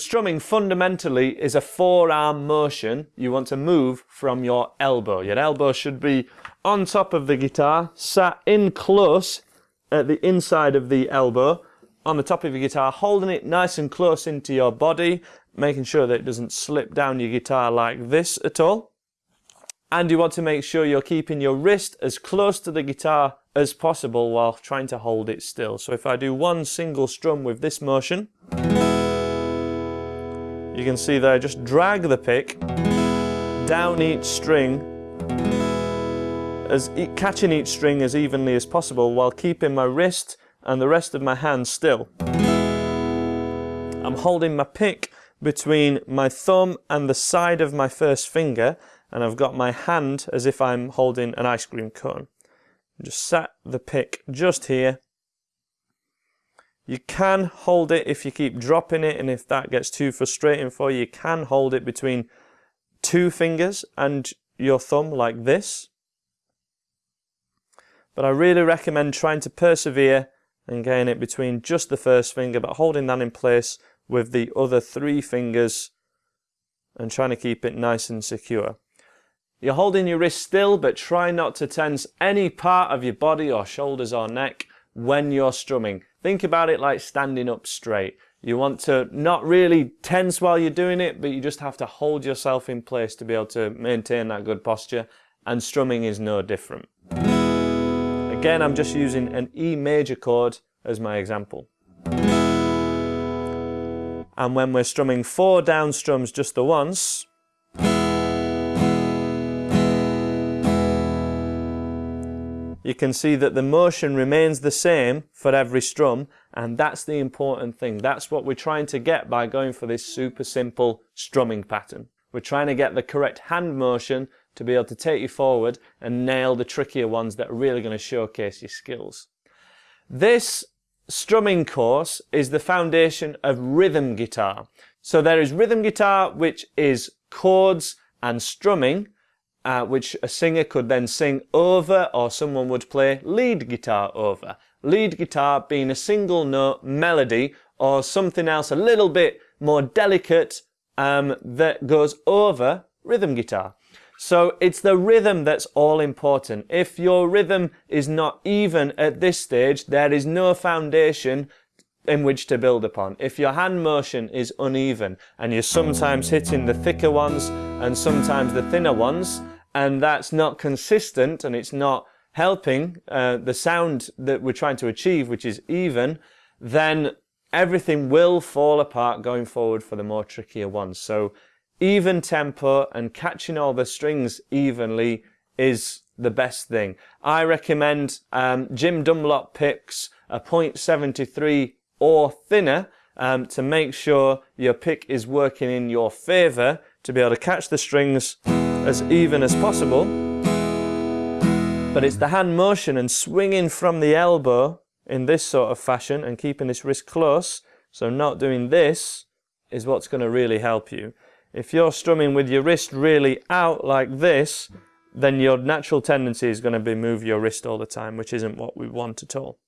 Strumming fundamentally is a forearm motion. You want to move from your elbow. Your elbow should be on top of the guitar, sat in close at the inside of the elbow, on the top of your guitar, holding it nice and close into your body, making sure that it doesn't slip down your guitar like this at all. And you want to make sure you're keeping your wrist as close to the guitar as possible while trying to hold it still. So if I do one single strum with this motion, you can see that I just drag the pick down each string as catching each string as evenly as possible while keeping my wrist and the rest of my hand still. I'm holding my pick between my thumb and the side of my first finger and I've got my hand as if I'm holding an ice cream cone. Just set the pick just here you can hold it if you keep dropping it and if that gets too frustrating for you, you can hold it between two fingers and your thumb like this. But I really recommend trying to persevere and getting it between just the first finger but holding that in place with the other three fingers and trying to keep it nice and secure. You're holding your wrist still but try not to tense any part of your body or shoulders or neck when you're strumming. Think about it like standing up straight. You want to not really tense while you're doing it, but you just have to hold yourself in place to be able to maintain that good posture. And strumming is no different. Again, I'm just using an E major chord as my example. And when we're strumming four down strums just the once, you can see that the motion remains the same for every strum and that's the important thing. That's what we're trying to get by going for this super simple strumming pattern. We're trying to get the correct hand motion to be able to take you forward and nail the trickier ones that are really going to showcase your skills. This strumming course is the foundation of rhythm guitar. So there is rhythm guitar which is chords and strumming uh, which a singer could then sing over or someone would play lead guitar over. Lead guitar being a single note melody or something else a little bit more delicate um, that goes over rhythm guitar. So it's the rhythm that's all important. If your rhythm is not even at this stage, there is no foundation in which to build upon. If your hand motion is uneven and you're sometimes hitting the thicker ones and sometimes the thinner ones, and that's not consistent and it's not helping uh, the sound that we're trying to achieve, which is even, then everything will fall apart going forward for the more trickier ones. So even tempo and catching all the strings evenly is the best thing. I recommend um, Jim Dunlop picks a 0.73 or thinner um, to make sure your pick is working in your favour to be able to catch the strings as even as possible. But it's the hand motion and swinging from the elbow in this sort of fashion and keeping this wrist close, so not doing this, is what's going to really help you. If you're strumming with your wrist really out like this, then your natural tendency is going to be move your wrist all the time, which isn't what we want at all.